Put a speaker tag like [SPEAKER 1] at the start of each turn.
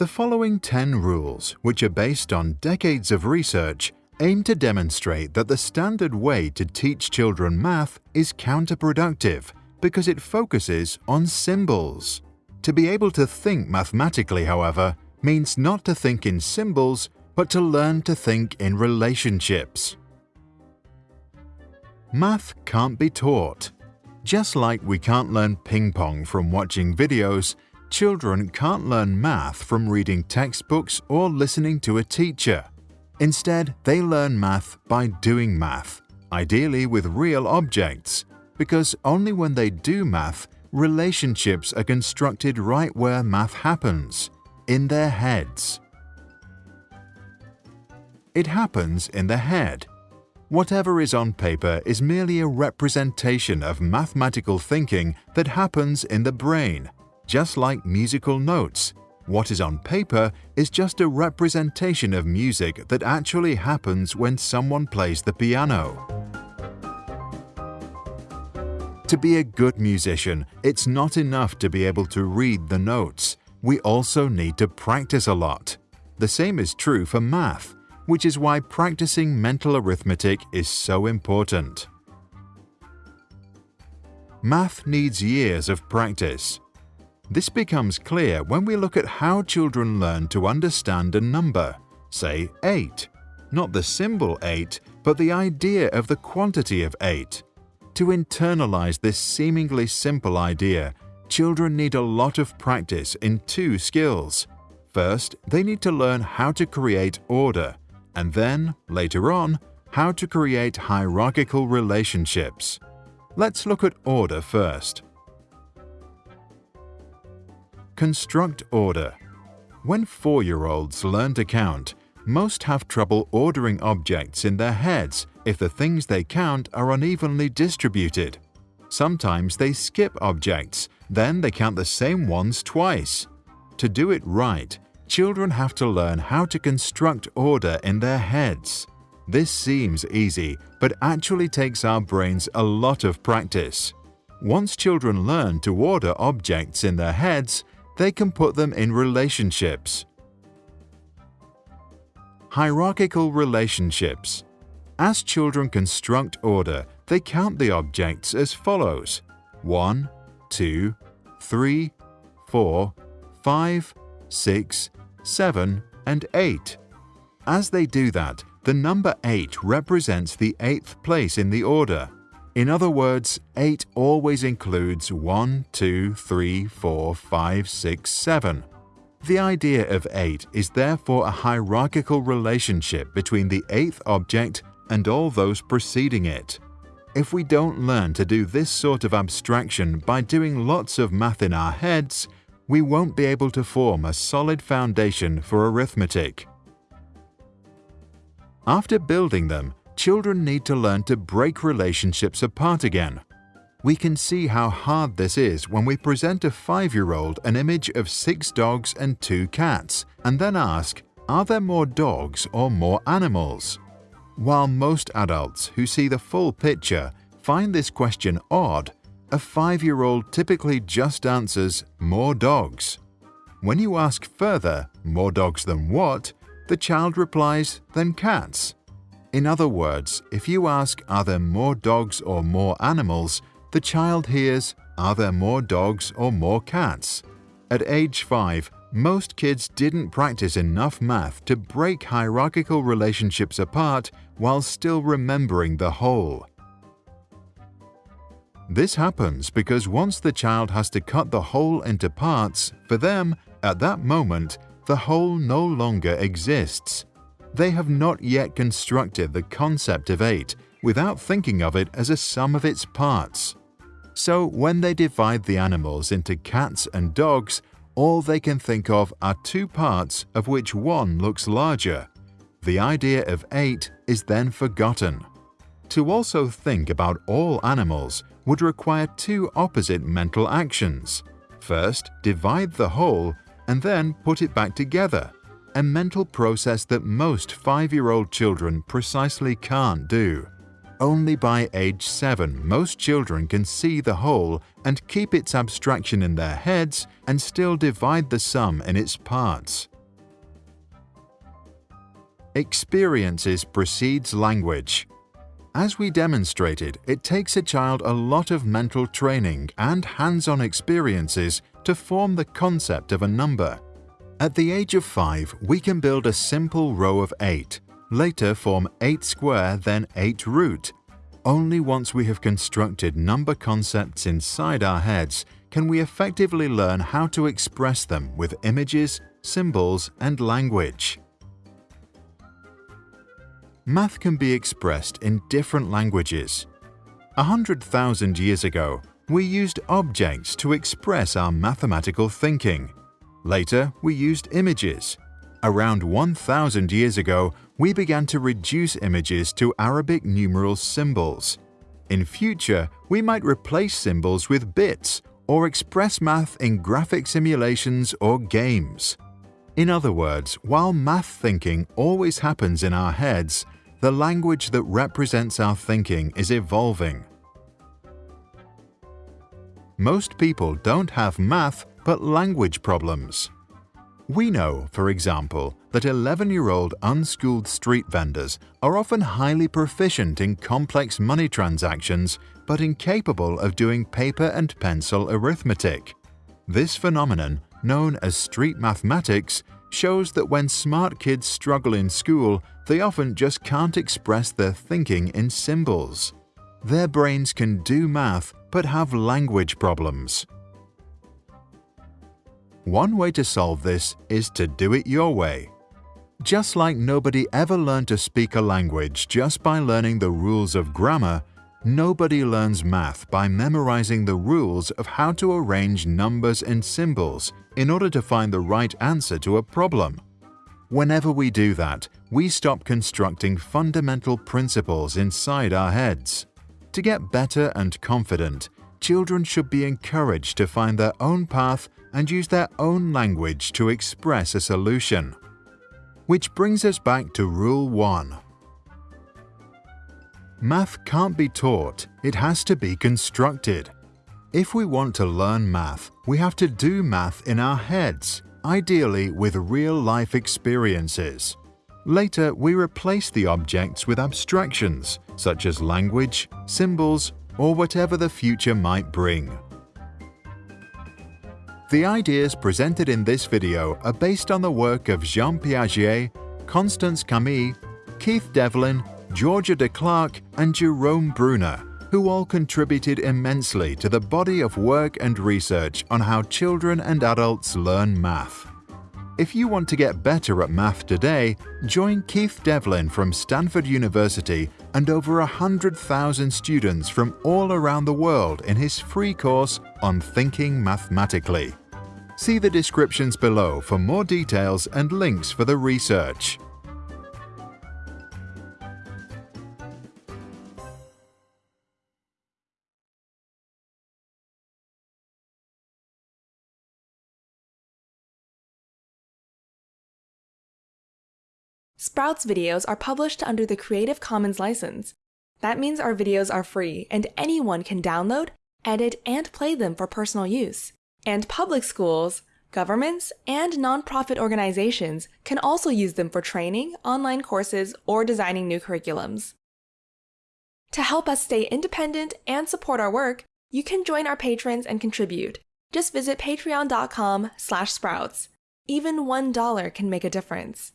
[SPEAKER 1] The following 10 rules, which are based on decades of research, aim to demonstrate that the standard way to teach children math is counterproductive because it focuses on symbols. To be able to think mathematically, however, means not to think in symbols, but to learn to think in relationships. Math can't be taught. Just like we can't learn ping pong from watching videos, children can't learn math from reading textbooks or listening to a teacher. Instead, they learn math by doing math, ideally with real objects, because only when they do math, relationships are constructed right where math happens, in their heads. It happens in the head. Whatever is on paper is merely a representation of mathematical thinking that happens in the brain, just like musical notes. What is on paper is just a representation of music that actually happens when someone plays the piano. To be a good musician, it's not enough to be able to read the notes. We also need to practice a lot. The same is true for math, which is why practicing mental arithmetic is so important. Math needs years of practice. This becomes clear when we look at how children learn to understand a number, say 8. Not the symbol 8, but the idea of the quantity of 8. To internalize this seemingly simple idea, children need a lot of practice in two skills. First, they need to learn how to create order, and then, later on, how to create hierarchical relationships. Let's look at order first. Construct order. When four-year-olds learn to count, most have trouble ordering objects in their heads if the things they count are unevenly distributed. Sometimes they skip objects, then they count the same ones twice. To do it right, children have to learn how to construct order in their heads. This seems easy, but actually takes our brains a lot of practice. Once children learn to order objects in their heads, they can put them in relationships. Hierarchical relationships as children construct order, they count the objects as follows 1, 2, 3, 4, 5, 6, 7, and 8. As they do that, the number 8 represents the eighth place in the order. In other words, 8 always includes 1, 2, 3, 4, 5, 6, 7. The idea of 8 is therefore a hierarchical relationship between the eighth object and all those preceding it. If we don't learn to do this sort of abstraction by doing lots of math in our heads, we won't be able to form a solid foundation for arithmetic. After building them, children need to learn to break relationships apart again. We can see how hard this is when we present a five-year-old an image of six dogs and two cats, and then ask, are there more dogs or more animals? While most adults who see the full picture find this question odd, a five-year-old typically just answers, more dogs. When you ask further, more dogs than what, the child replies, than cats. In other words, if you ask, are there more dogs or more animals, the child hears, are there more dogs or more cats? At age 5, most kids didn't practice enough math to break hierarchical relationships apart while still remembering the whole. This happens because once the child has to cut the whole into parts, for them, at that moment, the whole no longer exists. They have not yet constructed the concept of 8 without thinking of it as a sum of its parts. So when they divide the animals into cats and dogs, all they can think of are two parts of which one looks larger. The idea of eight is then forgotten. To also think about all animals would require two opposite mental actions. First, divide the whole and then put it back together, a mental process that most five-year-old children precisely can't do. only by age 7 most children can see the whole and keep its abstraction in their heads and still divide the sum in its parts. Experiences precedes language. As we demonstrated, it takes a child a lot of mental training and hands-on experiences to form the concept of a number. At the age of 5, we can build a simple row of 8, later form 8 square then 8 root. Only once we have constructed number concepts inside our heads can we effectively learn how to express them with images, symbols and language. Math can be expressed in different languages. A hundred thousand years ago, we used objects to express our mathematical thinking. Later, we used images. Around 1,000 years ago, we began to reduce images to Arabic numeral symbols. In future, we might replace symbols with bits or express math in graphic simulations or games. In other words, while math thinking always happens in our heads, the language that represents our thinking is evolving. Most people don't have math but language problems. We know, for example, that 11-year-old unschooled street vendors are often highly proficient in complex money transactions but incapable of doing paper and pencil arithmetic. This phenomenon, known as street mathematics, shows that when smart kids struggle in school, they often just can't express their thinking in symbols. Their brains can do math but have language problems. One way to solve this is to do it your way. Just like nobody ever learned to speak a language just by learning the rules of grammar, nobody learns math by memorizing the rules of how to arrange numbers and symbols in order to find the right answer to a problem. Whenever we do that, we stop constructing fundamental principles inside our heads. To get better and confident, children should be encouraged to find their own path and use their own language to express a solution. Which brings us back to Rule 1. Math can't be taught, it has to be constructed. If we want to learn math, we have to do math in our heads, ideally with real-life experiences. Later, we replace the objects with abstractions, such as language, symbols, or whatever the future might bring. The ideas presented in this video are based on the work of Jean Piaget, Constance Kamii, Keith Devlin, Georgia DeClark, and Jerome Bruner, who all contributed immensely to the body of work and research on how children and adults learn math. If you want to get better at math today, join Keith Devlin from Stanford University and over 100,000 students from all around the world in his free course on Thinking Mathematically. See the descriptions below for more details and links for the research.
[SPEAKER 2] Sprouts videos are published under the Creative Commons license. That means our videos are free and anyone can download, edit, and play them for personal use. And public schools, governments, and nonprofit organizations can also use them for training, online courses, or designing new curriculums. To help us stay independent and support our work, you can join our patrons and contribute. Just visit patreon.com slash sprouts. Even $1 can make a difference.